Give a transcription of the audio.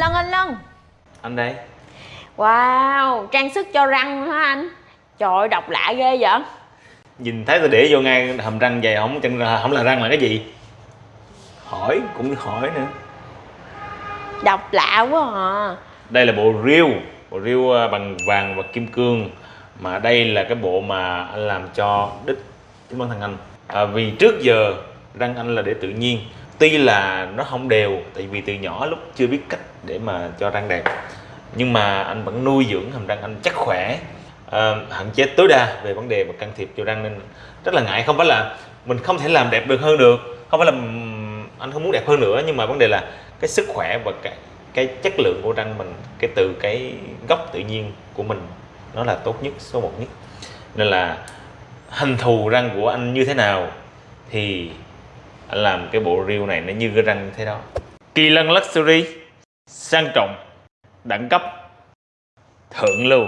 Lân anh Lân. Anh đây. Wow trang sức cho răng hả anh? Trời ơi độc lạ ghê vậy. Nhìn thấy tôi để vô ngay hàm răng vậy không chân không là răng là cái gì? Hỏi cũng hỏi nữa. Độc lạ quá à. Đây là bộ riêu bộ riêu à, bằng vàng và kim cương. Mà đây là cái bộ mà anh làm cho đích chính bản thân anh. À, vì trước giờ răng anh là để tự nhiên tuy là nó không đều tại vì từ nhỏ lúc chưa biết cách để mà cho răng đẹp. Nhưng mà anh vẫn nuôi dưỡng hàm răng anh chắc khỏe. Uh, hạn chế tối đa về vấn đề mà can thiệp cho răng nên rất là ngại. Không phải là mình không thể làm đẹp được hơn được không phải là anh không muốn đẹp hơn nữa nhưng mà vấn đề là cái sức khỏe và cái cái chất lượng của răng mình cái từ cái gốc tự nhiên của mình nó là tốt nhất số một nhất. Nên là hình thù răng của anh như thế nào thì anh làm cái bộ reel này nó như cái răng như thế đó. Kỳ lân luxury, sang trọng, đẳng cấp, thượng lưu.